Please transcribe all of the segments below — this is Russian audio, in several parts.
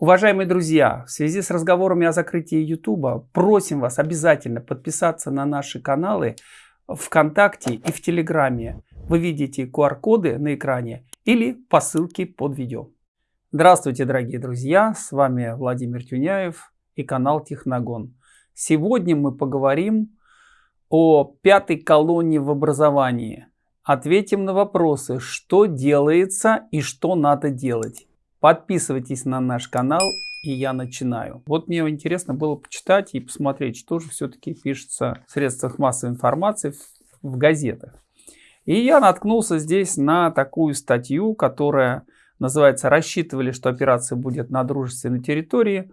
Уважаемые друзья, в связи с разговорами о закрытии YouTube, просим вас обязательно подписаться на наши каналы ВКонтакте и в Телеграме. Вы видите QR-коды на экране или по ссылке под видео. Здравствуйте, дорогие друзья, с вами Владимир Тюняев и канал Техногон. Сегодня мы поговорим о пятой колонне в образовании. Ответим на вопросы, что делается и что надо делать. Подписывайтесь на наш канал, и я начинаю. Вот мне интересно было почитать и посмотреть, что же все-таки пишется в средствах массовой информации, в, газетах. И я наткнулся здесь на такую статью, которая называется «Рассчитывали, что операция будет на дружественной территории»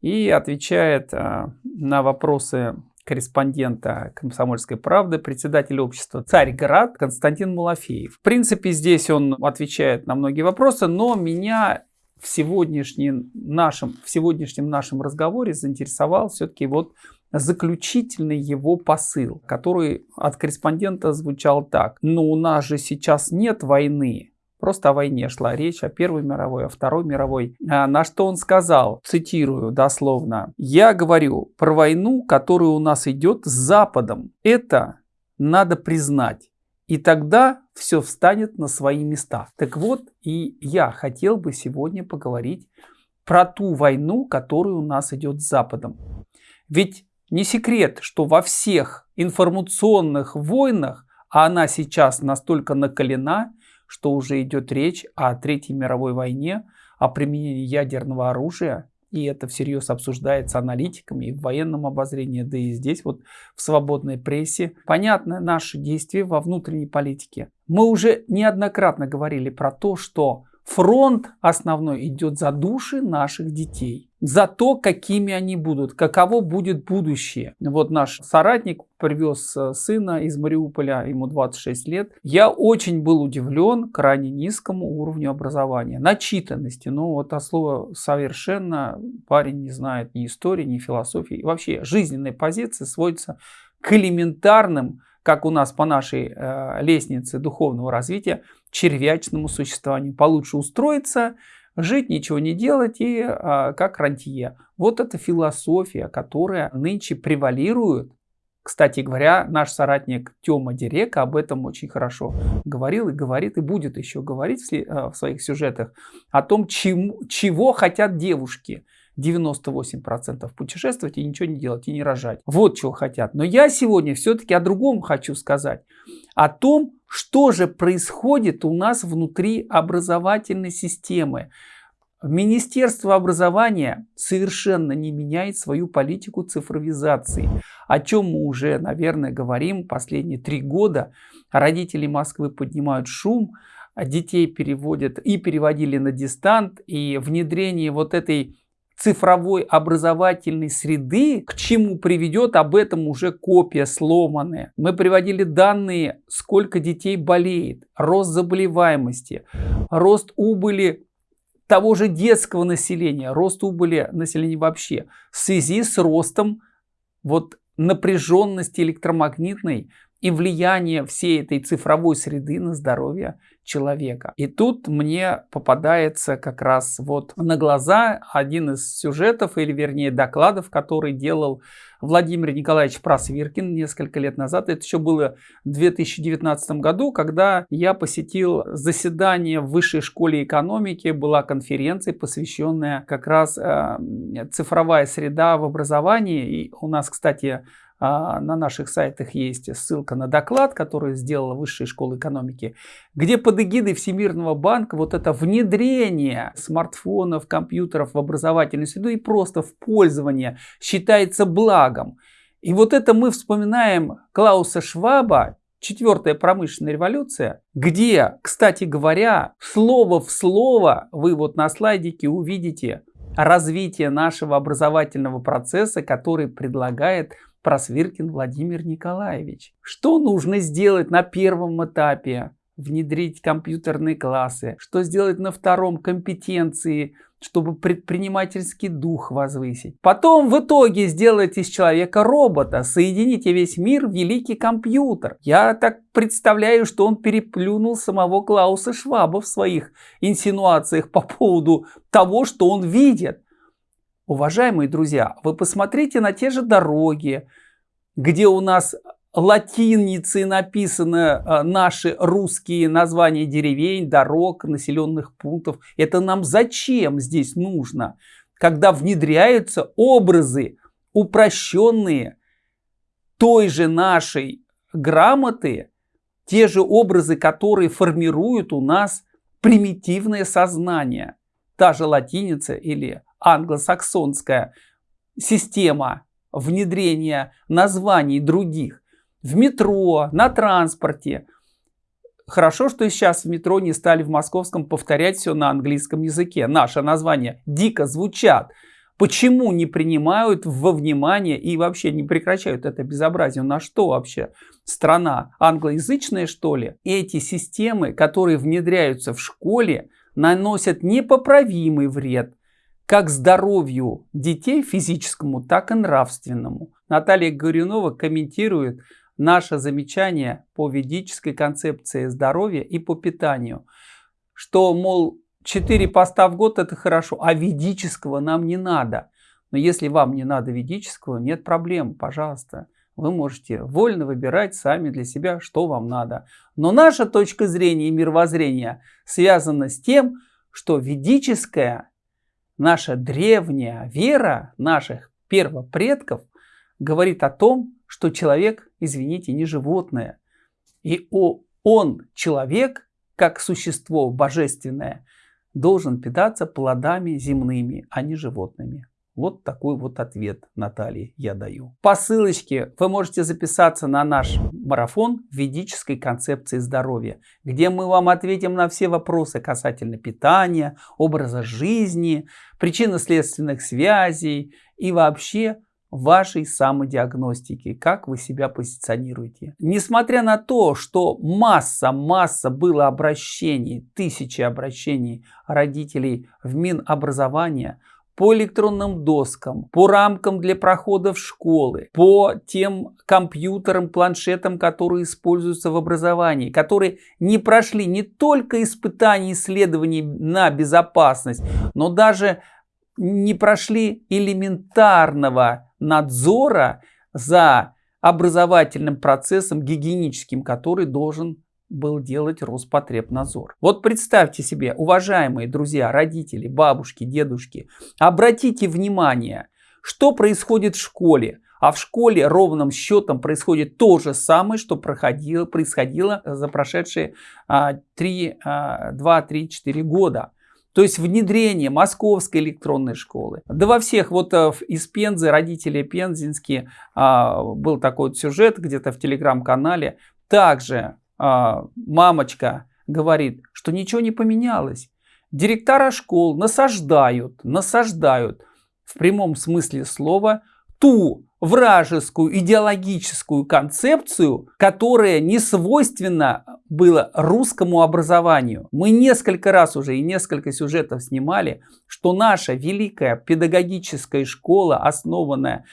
и отвечает а, на вопросы корреспондента «Комсомольской правды», председатель общества «Царьград» Константин Малафеев. В принципе, здесь он отвечает на многие вопросы, но меня в сегодняшнем нашем, в сегодняшнем нашем разговоре заинтересовал все-таки вот заключительный его посыл, который от корреспондента звучал так. Но «Ну, у нас же сейчас нет войны. Просто о войне шла речь, о Первой мировой, о Второй мировой. А на что он сказал, цитирую дословно, «Я говорю про войну, которая у нас идет с Западом. Это надо признать. И тогда все встанет на свои места. Так вот, и я хотел бы сегодня поговорить про ту войну, которая у нас идет с Западом. Ведь не секрет, что во всех информационных войнах, а она сейчас настолько накалена, что уже идет речь о Третьей мировой войне, о применении ядерного оружия, и это всерьез обсуждается аналитиками и в военном обозрении, да и здесь вот в свободной прессе. Понятно наши действия во внутренней политике. Мы уже неоднократно говорили про то, что фронт основной идет за души наших детей за то, какими они будут, каково будет будущее. Вот наш соратник привез э, сына из Мариуполя, ему 26 лет. Я очень был удивлен крайне низкому уровню образования, начитанности. Ну вот а слово совершенно парень не знает ни истории, ни философии. И вообще жизненные позиции сводятся к элементарным, как у нас по нашей э, лестнице духовного развития, червячному существованию. Получше устроиться – жить, ничего не делать и а, как рантье. Вот эта философия, которая нынче превалирует. Кстати говоря, наш соратник Тёма Дерека об этом очень хорошо говорил и говорит, и будет еще говорить в, а, в своих сюжетах о том, чему, чего хотят девушки. 98% путешествовать и ничего не делать, и не рожать. Вот чего хотят. Но я сегодня все-таки о другом хочу сказать. О том, что же происходит у нас внутри образовательной системы. Министерство образования совершенно не меняет свою политику цифровизации, о чем мы уже, наверное, говорим последние три года. Родители Москвы поднимают шум, детей переводят и переводили на дистант, и внедрение вот этой цифровой образовательной среды, к чему приведет, об этом уже копия сломанная. Мы приводили данные, сколько детей болеет, рост заболеваемости, рост убыли того же детского населения, рост убыли населения вообще в связи с ростом вот напряженности электромагнитной и влияние всей этой цифровой среды на здоровье человека. И тут мне попадается как раз вот на глаза один из сюжетов, или вернее докладов, который делал Владимир Николаевич Просвиркин несколько лет назад. Это еще было в 2019 году, когда я посетил заседание в Высшей школе экономики. Была конференция, посвященная как раз э, цифровая среда в образовании. И у нас, кстати, на наших сайтах есть ссылка на доклад, который сделала Высшая школа экономики, где под эгидой Всемирного банка вот это внедрение смартфонов, компьютеров в образовательную среду и просто в пользование считается благом. И вот это мы вспоминаем Клауса Шваба, Четвертая промышленная революция, где, кстати говоря, слово в слово вы вот на слайдике увидите развитие нашего образовательного процесса, который предлагает Просвиркин Владимир Николаевич. Что нужно сделать на первом этапе? Внедрить компьютерные классы. Что сделать на втором? Компетенции, чтобы предпринимательский дух возвысить. Потом в итоге сделать из человека робота. Соедините весь мир в великий компьютер. Я так представляю, что он переплюнул самого Клауса Шваба в своих инсинуациях по поводу того, что он видит. Уважаемые друзья, вы посмотрите на те же дороги, где у нас латиницей написаны э, наши русские названия деревень, дорог, населенных пунктов. Это нам зачем здесь нужно, когда внедряются образы упрощенные той же нашей грамоты, те же образы, которые формируют у нас примитивное сознание. Та же латиница или англосаксонская система внедрения названий других в метро, на транспорте. Хорошо, что сейчас в метро не стали в московском повторять все на английском языке. Наше название дико звучат. Почему не принимают во внимание и вообще не прекращают это безобразие? На что вообще страна? Англоязычная что ли? Эти системы, которые внедряются в школе, наносят непоправимый вред как здоровью детей физическому, так и нравственному. Наталья Горюнова комментирует наше замечание по ведической концепции здоровья и по питанию, что, мол, 4 поста в год это хорошо, а ведического нам не надо. Но если вам не надо ведического, нет проблем, пожалуйста. Вы можете вольно выбирать сами для себя, что вам надо. Но наша точка зрения и мировоззрения связана с тем, что ведическая наша древняя вера наших первопредков говорит о том, что человек, извините, не животное. И он, человек, как существо божественное, должен питаться плодами земными, а не животными. Вот такой вот ответ Натальи я даю. По ссылочке вы можете записаться на наш марафон ведической концепции здоровья, где мы вам ответим на все вопросы касательно питания, образа жизни, причинно-следственных связей и вообще вашей самодиагностики, как вы себя позиционируете. Несмотря на то, что масса, масса было обращений, тысячи обращений родителей в Минобразование, по электронным доскам, по рамкам для прохода в школы, по тем компьютерам, планшетам, которые используются в образовании, которые не прошли не только испытаний исследований на безопасность, но даже не прошли элементарного надзора за образовательным процессом гигиеническим, который должен был делать Роспотребнадзор. Вот представьте себе, уважаемые друзья, родители, бабушки, дедушки, обратите внимание, что происходит в школе. А в школе ровным счетом происходит то же самое, что проходило, происходило за прошедшие а, 3, а, 2, 3, 4 года. То есть внедрение московской электронной школы. Да во всех, вот э, из Пензы, родители пензенские, а, был такой вот сюжет где-то в телеграм-канале. Также мамочка говорит, что ничего не поменялось. Директора школ насаждают, насаждают в прямом смысле слова ту вражескую идеологическую концепцию, которая не свойственна было русскому образованию. Мы несколько раз уже и несколько сюжетов снимали, что наша великая педагогическая школа, основанная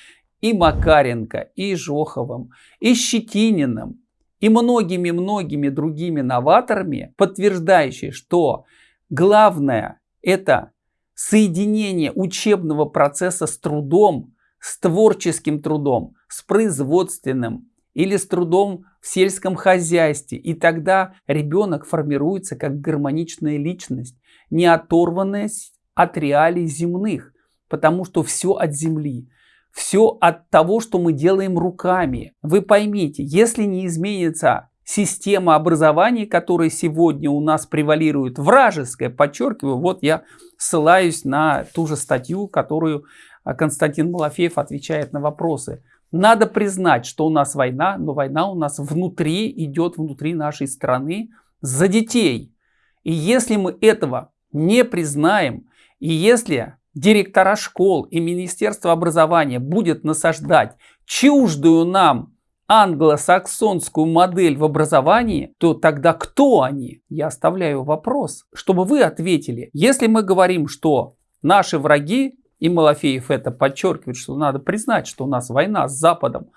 и Макаренко, и Жоховым, и Щетининым, и многими-многими другими новаторами, подтверждающие, что главное это соединение учебного процесса с трудом, с творческим трудом, с производственным или с трудом в сельском хозяйстве. И тогда ребенок формируется как гармоничная личность, не оторванная от реалий земных, потому что все от земли. Все от того, что мы делаем руками. Вы поймите, если не изменится система образования, которая сегодня у нас превалирует, вражеская, подчеркиваю, вот я ссылаюсь на ту же статью, которую а, Константин Малафеев отвечает на вопросы. Надо признать, что у нас война, но война у нас внутри идет, внутри нашей страны за детей. И если мы этого не признаем, и если директора школ и Министерство образования будет насаждать чуждую нам англосаксонскую модель в образовании, то тогда кто они? Я оставляю вопрос, чтобы вы ответили. Если мы говорим, что наши враги, и Малафеев это подчеркивает, что надо признать, что у нас война с Западом,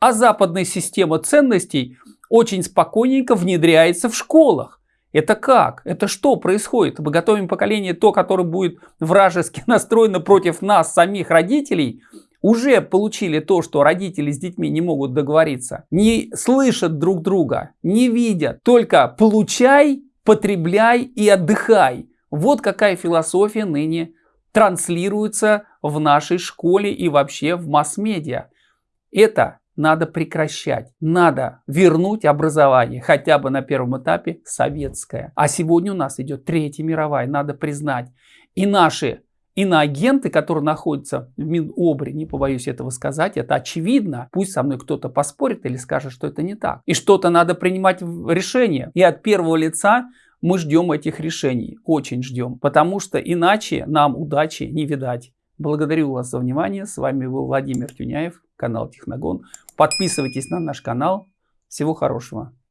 а западная система ценностей очень спокойненько внедряется в школах. Это как? Это что происходит? Мы готовим поколение то, которое будет вражески настроено против нас, самих родителей, уже получили то, что родители с детьми не могут договориться, не слышат друг друга, не видят, только получай, потребляй и отдыхай. Вот какая философия ныне транслируется в нашей школе и вообще в масс-медиа. Это надо прекращать. Надо вернуть образование, хотя бы на первом этапе советское. А сегодня у нас идет Третья мировая, надо признать. И наши иноагенты, которые находятся в Минобре, не побоюсь этого сказать, это очевидно. Пусть со мной кто-то поспорит или скажет, что это не так. И что-то надо принимать решение. И от первого лица мы ждем этих решений, очень ждем, потому что иначе нам удачи не видать. Благодарю вас за внимание. С вами был Владимир Тюняев, канал Техногон. Подписывайтесь на наш канал. Всего хорошего.